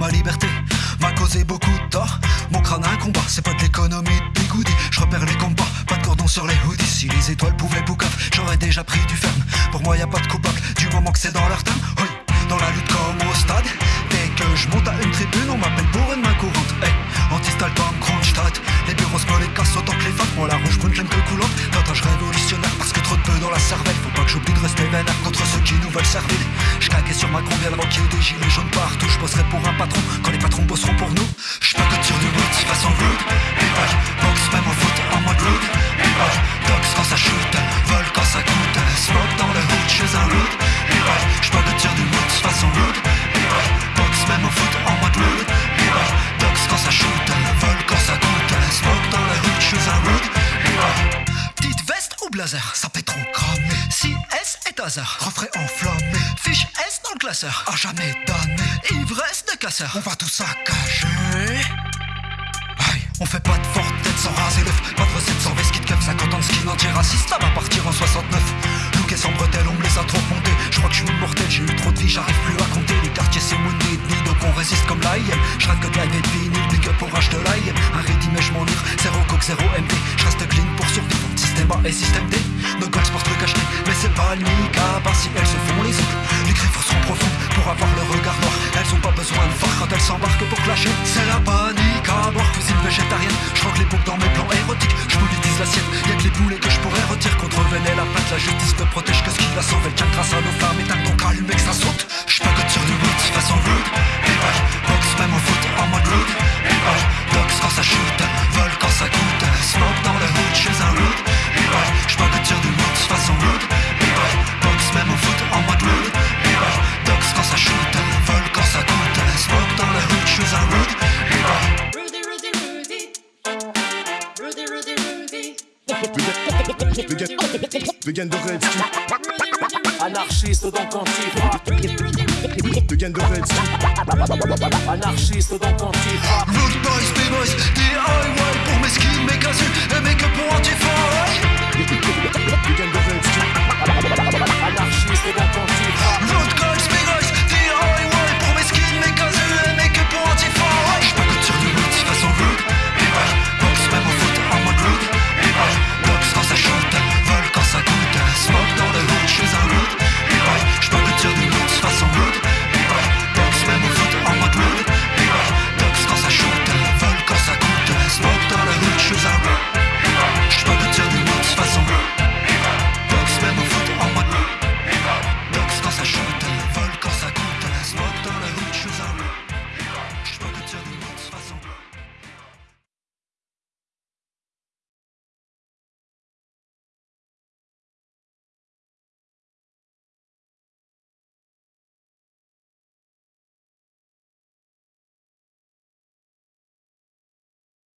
Ma liberté m'a causé beaucoup de tort. Mon crâne a un combat C'est pas de l'économie de bigoudi Je repère les combats Pas de cordon sur les hoodies. Si les étoiles pouvaient boucave J'aurais déjà pris du ferme Pour moi y a pas de coupable Du moment que c'est dans leur terme Oui dans la lutte comme au stade. Dès que je monte à une tribune On m'appelle pour une main courante. Hey, anti-style comme Kronstadt. Les bureaux se les cassent autant que les femmes. Moi la rouge brune j'aime que coulante Datage révolutionnaire Parce que trop de peu dans la cervelle. Faut pas que j'oublie de rester vénère Contre ceux qui nous veulent servir Sur ma convienne avant qu'il y ait des gilets jaunes partout. Je bosserai pour un patron Quand les patrons bosseront pour nous. Je peux que tire du route. Façon rude People, box même au foot en mode rude People, dox quand ça shoot Vol quand ça coûte. Smoke dans le hood chez un root People, je peux que tire du route. Façon rude People, box même au foot en mode rude People, dox quand ça shoot Vol quand ça coûte. Smoke dans le hood chez un veste ou blazer, ça peut trop cramer Si S est hasard, refrain enflammé Fiche S dans le à jamais donné Ivresse de casseur, on va tout saccager. Aïe, on fait pas de forte tête sans raser l'œuf. Pas de recette sans kit cup, 50 ans de skin anti-raciste Ça va partir en 69 Look et sans bretelles, on me les a trop montés Je crois que je suis immortel, j'ai eu trop de vie, j'arrive plus à compter. Les quartiers c'est mon ethnie, donc on résiste comme l'AIM Je que de live et de vinyle, big up H de l'AIM Un ready mais je m'en livre, zéro coke, zéro MD Je reste clean pour survivre, système A et système D. Nos gars pour truc acheté, mais c'est pas le mica Par si Vegan de Red Ski, Anarchiste donc antifa Vegan de Red Ski, Anarchiste donc antifa Rude boys, B-boys,